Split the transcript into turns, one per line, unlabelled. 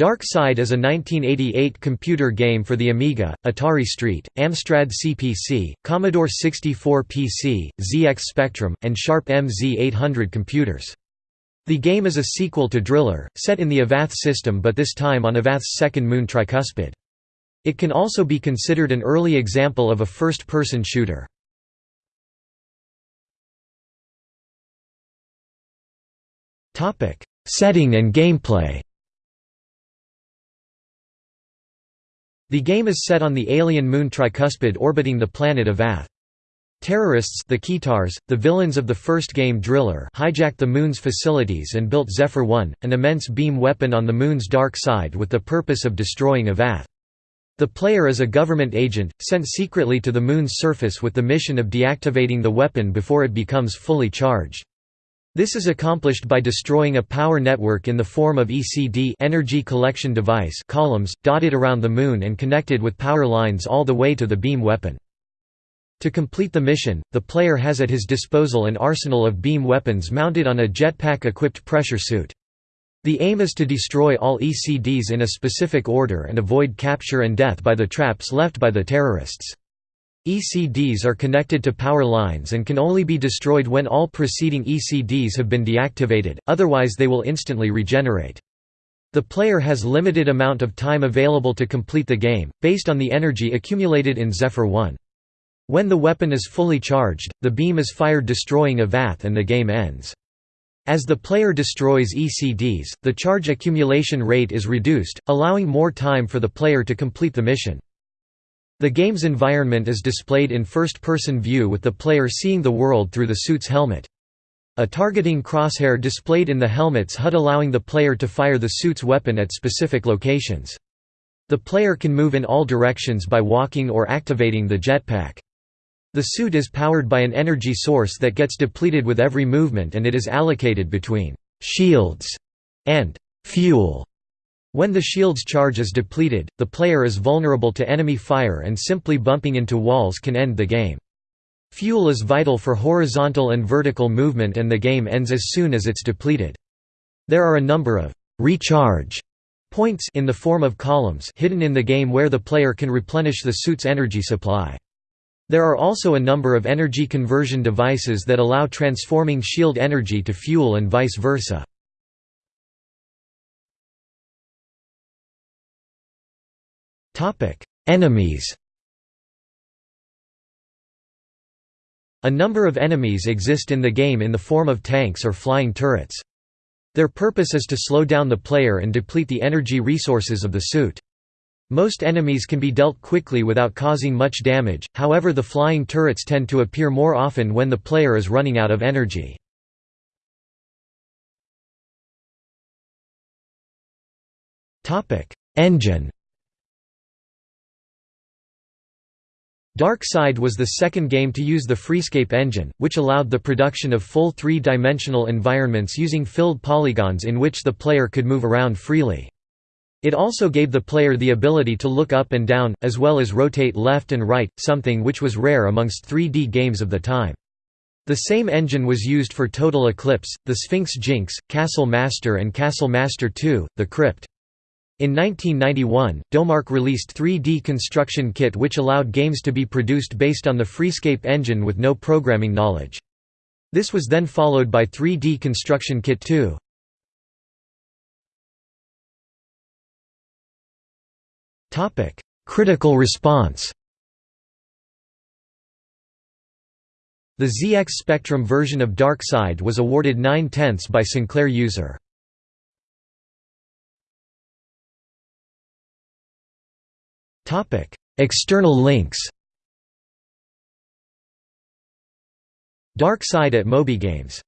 Dark Side is a 1988 computer game for the Amiga, Atari ST, Amstrad CPC, Commodore 64 PC, ZX Spectrum, and Sharp MZ800 computers. The game is a sequel to Driller, set in the Evath system but this time on Evath's second moon tricuspid. It can also be considered an early example of a first-person shooter. Setting and gameplay The game is set on the alien moon tricuspid orbiting the planet Evath. Terrorists the Ketars, the villains of the first game Driller hijacked the Moon's facilities and built Zephyr 1, an immense beam weapon on the Moon's dark side with the purpose of destroying Evath. The player is a government agent, sent secretly to the Moon's surface with the mission of deactivating the weapon before it becomes fully charged. This is accomplished by destroying a power network in the form of ECD energy collection device columns, dotted around the Moon and connected with power lines all the way to the beam weapon. To complete the mission, the player has at his disposal an arsenal of beam weapons mounted on a jetpack-equipped pressure suit. The aim is to destroy all ECDs in a specific order and avoid capture and death by the traps left by the terrorists. ECDs are connected to power lines and can only be destroyed when all preceding ECDs have been deactivated, otherwise they will instantly regenerate. The player has limited amount of time available to complete the game, based on the energy accumulated in Zephyr 1. When the weapon is fully charged, the beam is fired destroying a Evath and the game ends. As the player destroys ECDs, the charge accumulation rate is reduced, allowing more time for the player to complete the mission. The game's environment is displayed in first-person view with the player seeing the world through the suit's helmet. A targeting crosshair displayed in the helmet's HUD allowing the player to fire the suit's weapon at specific locations. The player can move in all directions by walking or activating the jetpack. The suit is powered by an energy source that gets depleted with every movement and it is allocated between «shields» and «fuel» When the shield's charge is depleted, the player is vulnerable to enemy fire and simply bumping into walls can end the game. Fuel is vital for horizontal and vertical movement and the game ends as soon as it's depleted. There are a number of «recharge» points in the form of columns hidden in the game where the player can replenish the suit's energy supply. There are also a number of energy conversion devices that allow transforming shield energy to fuel and vice versa. Enemies A number of enemies exist in the game in the form of tanks or flying turrets. Their purpose is to slow down the player and deplete the energy resources of the suit. Most enemies can be dealt quickly without causing much damage, however the flying turrets tend to appear more often when the player is running out of energy. Engine Dark Side was the second game to use the Freescape engine, which allowed the production of full three-dimensional environments using filled polygons in which the player could move around freely. It also gave the player the ability to look up and down, as well as rotate left and right, something which was rare amongst 3D games of the time. The same engine was used for Total Eclipse, The Sphinx Jinx, Castle Master and Castle Master 2, The Crypt. In 1991, Domark released 3D Construction Kit which allowed games to be produced based on the Freescape engine with no programming knowledge. This was then followed by 3D Construction Kit 2. Critical response The ZX Spectrum version of Dark Side was awarded 9 tenths by Sinclair user. External links Dark Side at MobyGames